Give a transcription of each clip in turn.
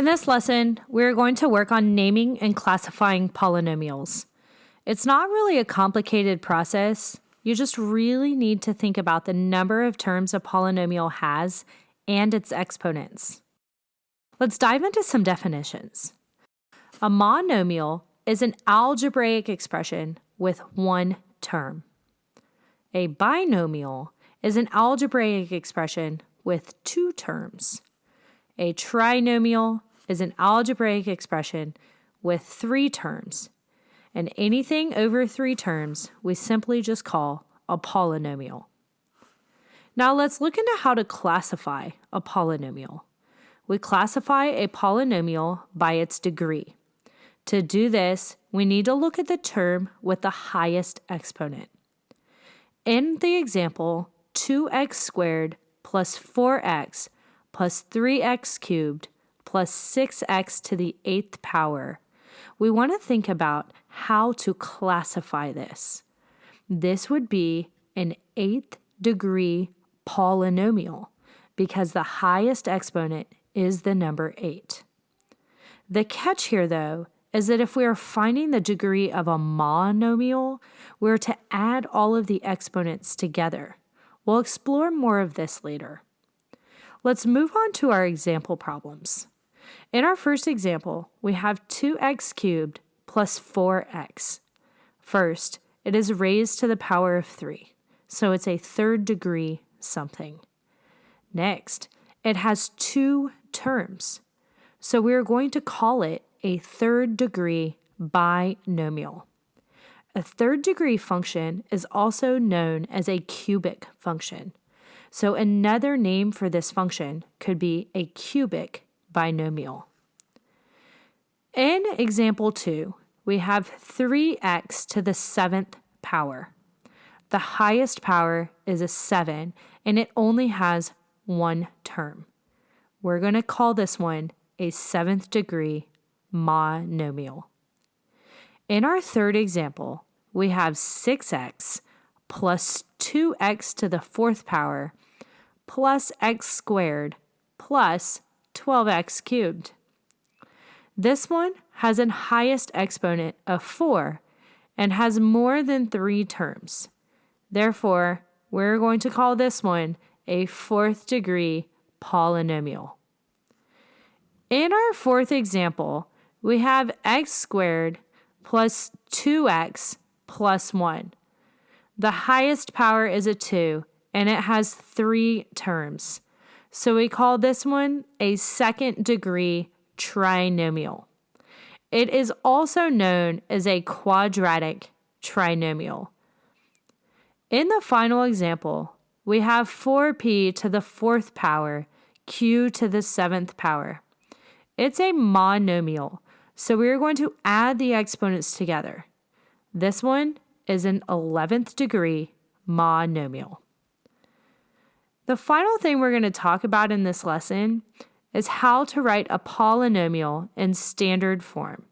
In this lesson, we're going to work on naming and classifying polynomials. It's not really a complicated process. You just really need to think about the number of terms a polynomial has and its exponents. Let's dive into some definitions. A monomial is an algebraic expression with one term. A binomial is an algebraic expression with two terms. A trinomial is an algebraic expression with three terms, and anything over three terms we simply just call a polynomial. Now let's look into how to classify a polynomial. We classify a polynomial by its degree. To do this, we need to look at the term with the highest exponent. In the example, 2x squared plus 4x plus 3x cubed plus 6x to the eighth power, we want to think about how to classify this. This would be an eighth degree polynomial because the highest exponent is the number 8. The catch here, though, is that if we are finding the degree of a monomial, we're to add all of the exponents together. We'll explore more of this later. Let's move on to our example problems. In our first example, we have 2x cubed plus 4x. First, it is raised to the power of 3, so it's a third degree something. Next, it has two terms, so we're going to call it a third degree binomial. A third degree function is also known as a cubic function. So another name for this function could be a cubic binomial. In example 2, we have 3x to the seventh power. The highest power is a 7, and it only has one term. We're going to call this one a seventh degree monomial. In our third example, we have 6x plus 2x to the fourth power plus x squared plus 12x cubed. This one has an highest exponent of 4 and has more than three terms. Therefore, we're going to call this one a fourth degree polynomial. In our fourth example, we have x squared plus 2x plus 1. The highest power is a 2, and it has three terms. So we call this one a second degree trinomial. It is also known as a quadratic trinomial. In the final example, we have 4p to the fourth power, q to the seventh power. It's a monomial, so we are going to add the exponents together. This one is an 11th degree monomial. The final thing we're going to talk about in this lesson is how to write a polynomial in standard form.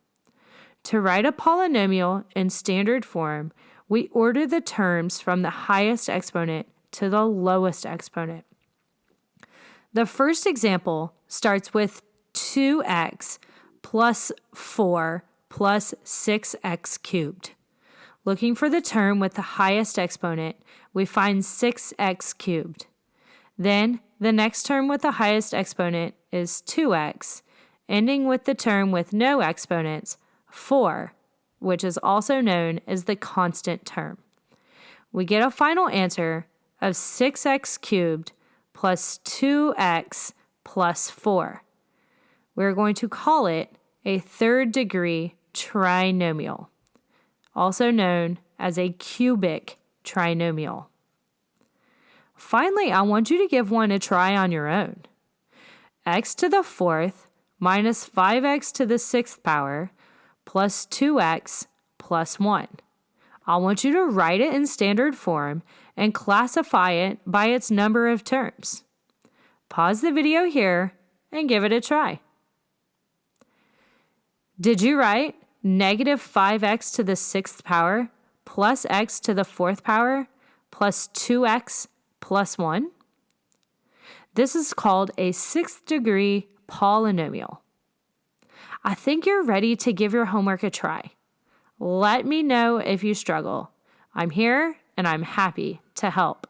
To write a polynomial in standard form, we order the terms from the highest exponent to the lowest exponent. The first example starts with 2x plus 4 plus 6x cubed. Looking for the term with the highest exponent, we find 6x cubed. Then the next term with the highest exponent is 2x, ending with the term with no exponents, 4, which is also known as the constant term. We get a final answer of 6x cubed plus 2x plus 4. We're going to call it a third degree trinomial, also known as a cubic trinomial. Finally, I want you to give one a try on your own. x to the fourth minus 5x to the sixth power plus 2x plus 1. I want you to write it in standard form and classify it by its number of terms. Pause the video here and give it a try. Did you write negative 5x to the sixth power plus x to the fourth power plus 2x plus 1? This is called a sixth degree polynomial. I think you're ready to give your homework a try. Let me know if you struggle. I'm here and I'm happy to help.